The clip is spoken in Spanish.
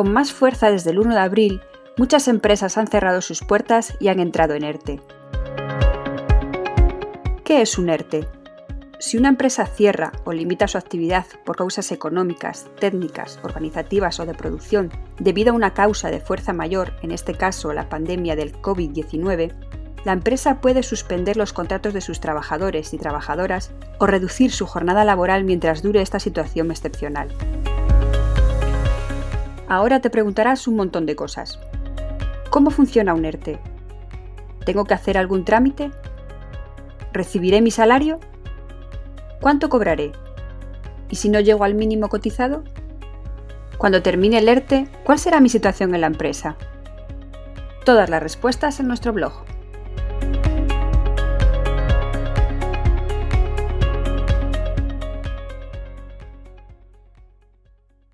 con más fuerza desde el 1 de abril, muchas empresas han cerrado sus puertas y han entrado en ERTE. ¿Qué es un ERTE? Si una empresa cierra o limita su actividad por causas económicas, técnicas, organizativas o de producción debido a una causa de fuerza mayor, en este caso la pandemia del COVID-19, la empresa puede suspender los contratos de sus trabajadores y trabajadoras o reducir su jornada laboral mientras dure esta situación excepcional. Ahora te preguntarás un montón de cosas. ¿Cómo funciona un ERTE? ¿Tengo que hacer algún trámite? ¿Recibiré mi salario? ¿Cuánto cobraré? ¿Y si no llego al mínimo cotizado? Cuando termine el ERTE, ¿cuál será mi situación en la empresa? Todas las respuestas en nuestro blog.